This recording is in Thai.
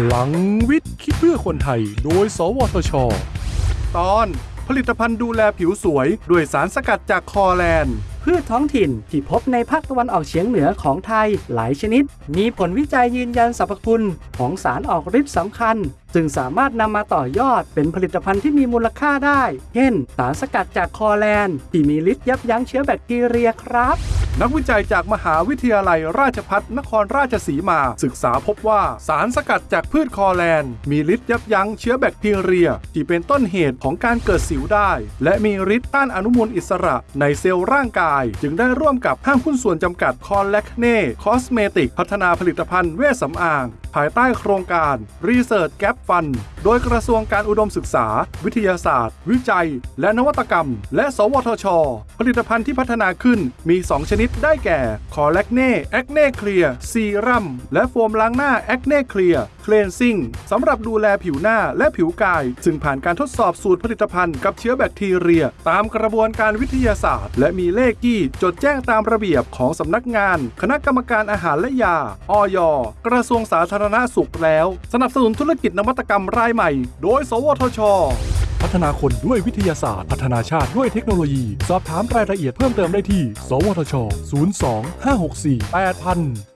พลังวิทย์คิดเพื่อคนไทย โดย สวทช ตอนผลิตภัณฑ์ดูแลผิวสวย ด้วยสารสกัดจากคอแลนด์พืชท้องถิ่นที่พบในภาคตะวันออกเฉียงเหนือของไทยหลายชนิด มีผลวิจัยยืนยันสรรพคุณของสารออกฤทธิ์สำคัญ จึงสามารถนำมาต่อยอดเป็นผลิตภัณฑ์ที่มีมูลค่าได้ เช่น สารสกัดจากคอแลนด์ที่มีฤทธิ์ยับยั้งเชื้อแบคทีเรียครับ นักวิจัยจากมหาวิทยาลัยราชพัฒนครราชสีมา ศึกษาพบว่าสารสกัดจากพืชคอแลนด์ มีฤทธิ์ยับยั้งเชื้อแบคทีเรีย ที่เป็นต้นเหตุของการเกิดสิวได้ และมีฤทธิ์ต้านอนุมูลอิสระในเซลล์ร่างกาย จึงได้ร่วมกับห้างหุ้นส่วนจำกัดคอลแลคเน่คอสเมติกพัฒนาผลิตภัณฑ์เวชสำอาง ภายใต้โครงการ Research Gap Fund โดยกระทรวงการอุดมศึกษา วิทยาศาสตร์ วิจัย และนวัตกรรม และ สวทช ผลิตภัณฑ์ที่พัฒนาขึ้นมี 2 ชนิดได้แก่ คอลแลคเน่ Acne Clear Serum และโฟมล้างหน้า Acne Clear Cleansing สำหรับดูแลผิวหน้าและผิวกาย ซึ่งผ่านการทดสอบสูตรผลิตภัณฑ์กับเชื้อแบคทีเรีย ตามกระบวนการวิทยาศาสตร์ และมีเลขที่จดแจ้งตามระเบียบของสำนักงาน คณะกรรมการอาหารและยาอยกระทรวงสาธารณสุขแล้ว สนับสนุนธุรกิจนวัตกรรมรายใหม่ โดย สวทช พัฒนาคนด้วยวิทยาศาสตร์ พัฒนาชาติด้วยเทคโนโลยี สอบถามรายละเอียดเพิ่มเติมได้ที่ สวทช 02 564 8000